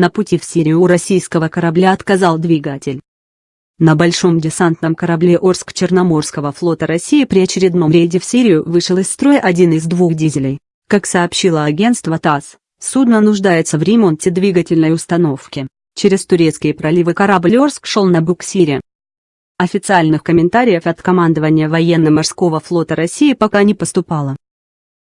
На пути в Сирию у российского корабля отказал двигатель. На большом десантном корабле Орск Черноморского флота России при очередном рейде в Сирию вышел из строя один из двух дизелей. Как сообщило агентство ТАСС, судно нуждается в ремонте двигательной установки. Через турецкие проливы корабль Орск шел на буксире. Официальных комментариев от командования военно-морского флота России пока не поступало.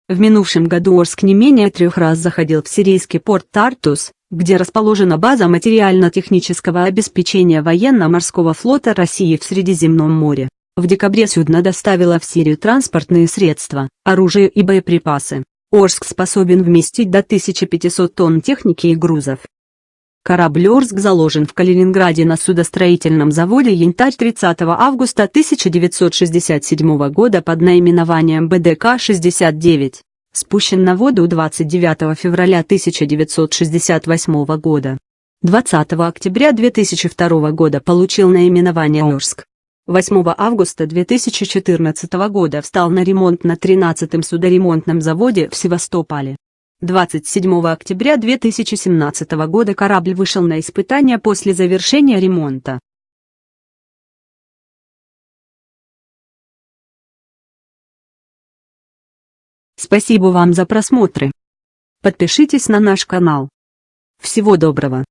В минувшем году Орск не менее трех раз заходил в сирийский порт Тартус, где расположена база материально-технического обеспечения военно-морского флота России в Средиземном море. В декабре судно доставило в Сирию транспортные средства, оружие и боеприпасы. Орск способен вместить до 1500 тонн техники и грузов. Корабль Орск заложен в Калининграде на судостроительном заводе «Янтарь» 30 августа 1967 года под наименованием БДК-69 спущен на воду 29 февраля 1968 года. 20 октября 2002 года получил наименование Орск. 8 августа 2014 года встал на ремонт на 13-м судоремонтном заводе в Севастополе. 27 октября 2017 года корабль вышел на испытания после завершения ремонта. Спасибо вам за просмотры. Подпишитесь на наш канал. Всего доброго.